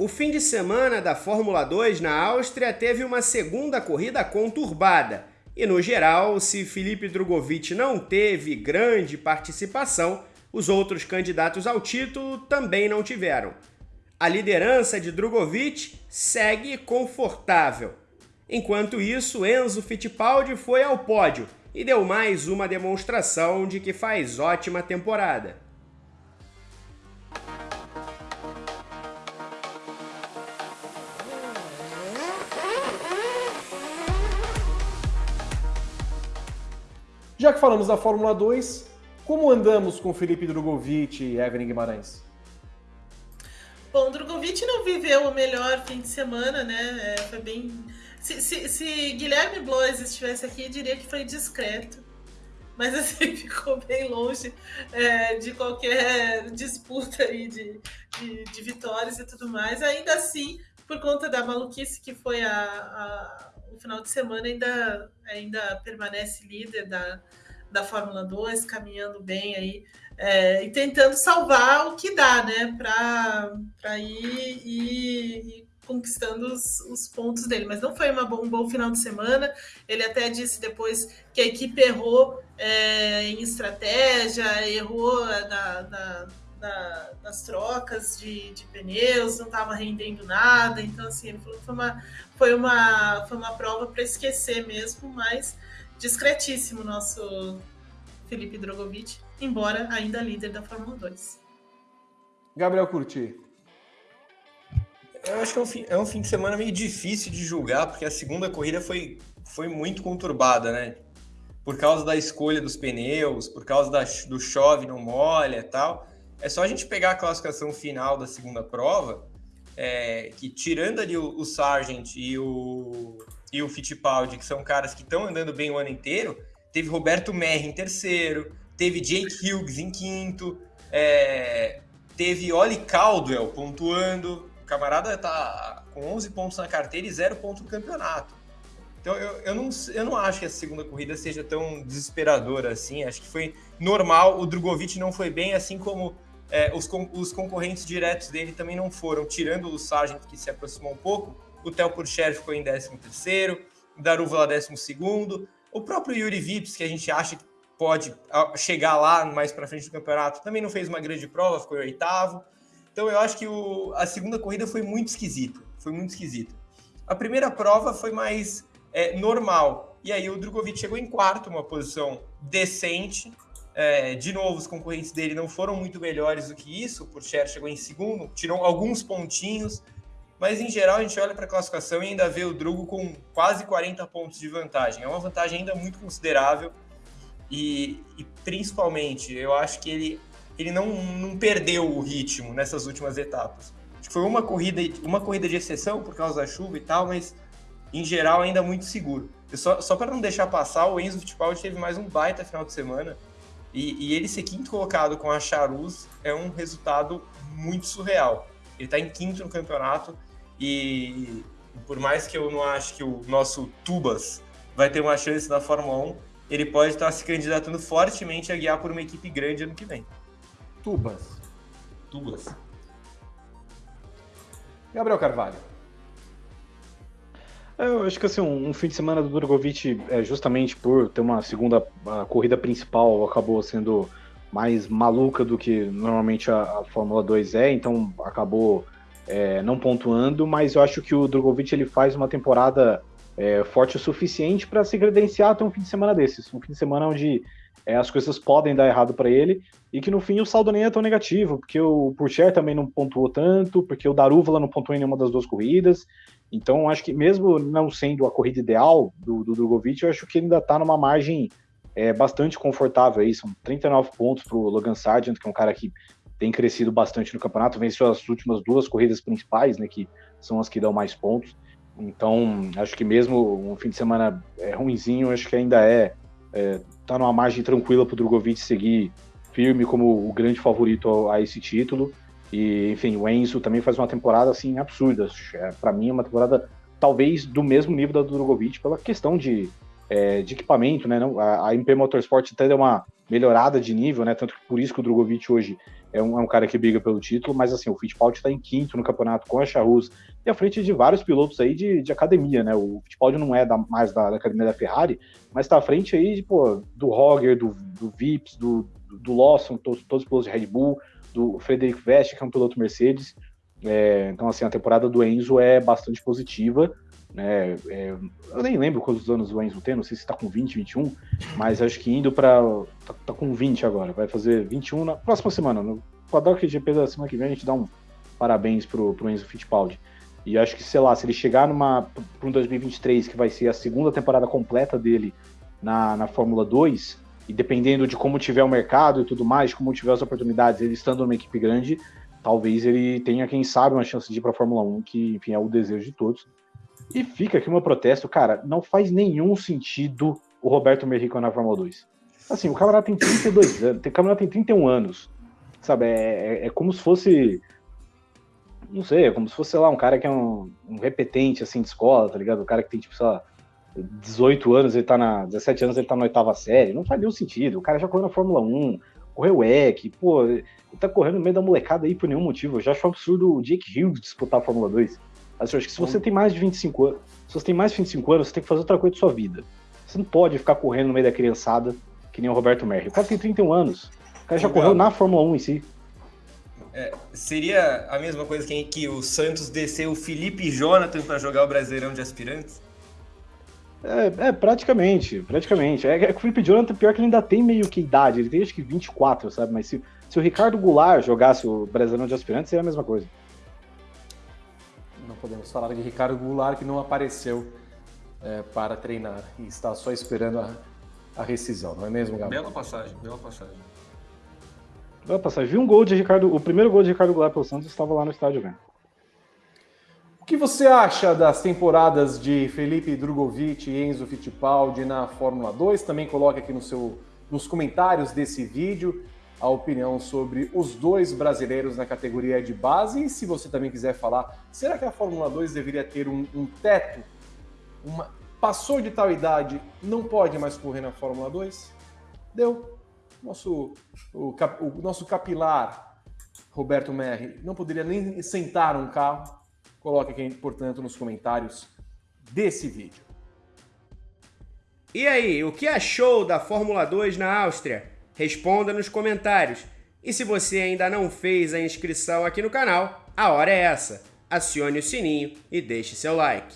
O fim de semana da Fórmula 2 na Áustria teve uma segunda corrida conturbada. E no geral, se Felipe Drogovic não teve grande participação, os outros candidatos ao título também não tiveram. A liderança de Drogovic segue confortável. Enquanto isso, Enzo Fittipaldi foi ao pódio e deu mais uma demonstração de que faz ótima temporada. Já que falamos da Fórmula 2, como andamos com Felipe Drogovic e Evelyn Guimarães? Bom, Drogovic não viveu o melhor fim de semana, né? É, foi bem. Se, se, se Guilherme Blois estivesse aqui, diria que foi discreto. Mas assim, ficou bem longe é, de qualquer disputa aí de, de, de, vitórias e tudo mais. Ainda assim, por conta da maluquice que foi a, a o final de semana ainda, ainda permanece líder da, da Fórmula 2, caminhando bem aí é, e tentando salvar o que dá, né, para ir, ir, ir, conquistando os, os, pontos dele. Mas não foi uma, um bom final de semana. Ele até disse depois que a equipe errou é, em estratégia, errou na, na da, das trocas de, de, pneus, não estava rendendo nada. Então, assim, ele falou que foi uma, foi uma, foi uma prova para esquecer mesmo, mas discretíssimo nosso Felipe Drogovic, embora ainda líder da Fórmula 2. Gabriel Curti. Eu acho que é um, fim, é um fim de semana meio difícil de julgar, porque a segunda corrida foi, foi muito conturbada, né? Por causa da escolha dos pneus, por causa da, do chove, não molha e tal. É só a gente pegar a classificação final da segunda prova, é, que tirando ali o, o Sargent e o, e o Fittipaldi, que são caras que estão andando bem o ano inteiro, teve Roberto Merri em terceiro, teve Jake Hughes em quinto, é, teve Oli Caldwell pontuando, o camarada tá com 11 pontos na carteira e zero ponto no campeonato. Então eu, eu, não, eu não acho que essa segunda corrida seja tão desesperadora assim, acho que foi normal, o Drogovic não foi bem, assim como é, os, os, concorrentes diretos dele também não foram, tirando o Sargent, que se aproximou um pouco. O Theo Purcher ficou em 13º, o Daruvala 12º. O próprio Yuri Vips, que a gente acha que pode chegar lá mais para frente do campeonato, também não fez uma grande prova, ficou em oitavo. Então eu acho que o, a segunda corrida foi muito esquisita, foi muito esquisita. A primeira prova foi mais é, normal, e aí o Drogovic chegou em quarto, uma posição decente, é, de novo, os concorrentes dele não foram muito melhores do que isso. O Purcher chegou em segundo, tirou alguns pontinhos, mas em geral a gente olha para a classificação e ainda vê o Drugo com quase 40 pontos de vantagem. É uma vantagem ainda muito considerável e, e principalmente eu acho que ele, ele não, não perdeu o ritmo nessas últimas etapas. Acho que foi uma corrida, uma corrida de exceção por causa da chuva e tal, mas em geral ainda muito seguro. só, só para não deixar passar, o Enzo Fittipaldi teve mais um baita final de semana e, e, ele ser quinto colocado com a Charuz é um resultado muito surreal. Ele está em quinto no campeonato e por mais que eu não acho que o nosso Tubas vai ter uma chance na Fórmula 1, ele pode estar se candidatando fortemente a guiar por uma equipe grande ano que vem. Tubas. Tubas. Gabriel Carvalho. Eu acho que assim, um, um fim de semana do Drogovic, é, justamente por ter uma segunda corrida principal, acabou sendo mais maluca do que normalmente a, a Fórmula 2 é, então acabou é, não pontuando, mas eu acho que o Drogovic ele faz uma temporada é, forte o suficiente para se credenciar até um fim de semana desses, um fim de semana onde é, as coisas podem dar errado para ele e que no fim o saldo nem é tão negativo, porque o Purcher também não pontuou tanto, porque o Darúvala não pontuou em nenhuma das duas corridas, então, acho que mesmo não sendo a corrida ideal do, do Drogovic, eu acho que ele ainda está numa margem é, bastante confortável aí. São 39 pontos para o Logan Sargent, que é um cara que tem crescido bastante no campeonato, venceu as últimas duas corridas principais, né, que são as que dão mais pontos. Então, acho que mesmo um fim de semana é, ruimzinho, acho que ainda é, é tá numa margem tranquila para Drogovic seguir firme como o grande favorito a, a esse título. E, enfim, o Enzo também faz uma temporada assim absurda. É, para mim, é uma temporada talvez do mesmo nível da do Drogovic, pela questão de é, de equipamento, né? Não, a, a MP Motorsport até deu uma melhorada de nível, né? Tanto que por isso que o Drogovic hoje é um, é um cara que briga pelo título, mas assim, o Fittipaldi está em quinto no campeonato com a Charrus e à frente de vários pilotos aí de, de academia, né? O Fittipaldi não é da, mais da, da, academia da Ferrari, mas está à frente aí pô, do Roger, do, do Vips, do, do Lawson, todos, todos os pilotos de Red Bull, do Frederic Vest, que é um piloto Mercedes. É, então, assim, a temporada do Enzo é bastante positiva. Né? É, eu nem lembro quantos anos o Enzo tem, não sei se está com 20, 21, mas acho que indo para. Tá, tá, com 20 agora, vai fazer 21 na próxima semana. No Paddock GP da semana que vem a gente dá um parabéns pro, pro Enzo Fittipaldi. E acho que, sei lá, se ele chegar numa para um 2023, que vai ser a segunda temporada completa dele na, na Fórmula 2, e dependendo de como tiver o mercado e tudo mais, como tiver as oportunidades, ele estando numa equipe grande, talvez ele tenha, quem sabe, uma chance de ir para a Fórmula 1, que, enfim, é o desejo de todos. E fica aqui o meu protesto, cara, não faz nenhum sentido o Roberto Merrico na Fórmula 2. Assim, o camarada tem 32 anos, o camarada tem 31 anos, sabe? É, é, é, como se fosse, não sei, é como se fosse, sei lá, um cara que é um, um repetente, assim, de escola, tá ligado? O cara que tem, tipo, sei lá, 18 anos, ele tá na, 17 anos, ele tá na oitava série, não faz nenhum sentido. O cara já correu na Fórmula 1, correu EC, pô, ele tá correndo no meio da molecada aí por nenhum motivo. Eu já acho um absurdo o Jake Hughes disputar a Fórmula 2. Assim, acho que se você tem mais de 25 anos, se você tem mais de 25 anos, você tem que fazer outra coisa da sua vida. Você não pode ficar correndo no meio da criançada, que nem o Roberto Merri. O cara tem 31 anos. O cara já Legal. correu na Fórmula 1 em si. É, seria a mesma coisa que, que o Santos desceu o Felipe Jonathan para jogar o Brasileirão de aspirantes? É, é, praticamente, praticamente. É, é o Felipe Jonathan, pior que ele ainda tem meio que idade, ele tem acho que 24, sabe? Mas se, se o Ricardo Goulart jogasse o Brasileirão de Aspirantes, seria a mesma coisa. Não podemos falar de Ricardo Goulart, que não apareceu é, para treinar e está só esperando a, a rescisão, não é mesmo, Gabriel? Bela passagem, bela passagem. Bela passagem. Vi um gol de Ricardo, o primeiro gol de Ricardo Goulart pelo Santos estava lá no estádio vendo que você acha das temporadas de Felipe Drogovic e Enzo Fittipaldi na Fórmula 2? Também coloque aqui no seu, nos comentários desse vídeo a opinião sobre os dois brasileiros na categoria de base. E se você também quiser falar, será que a Fórmula 2 deveria ter um, um teto? Uma, passou de tal idade, não pode mais correr na Fórmula 2? Deu. Nosso, o, o nosso capilar, Roberto Merri, não poderia nem sentar um carro Coloque aqui, portanto, nos comentários desse vídeo. E aí, o que achou da Fórmula 2 na Áustria? Responda nos comentários. E se você ainda não fez a inscrição aqui no canal, a hora é essa. Acione o sininho e deixe seu like.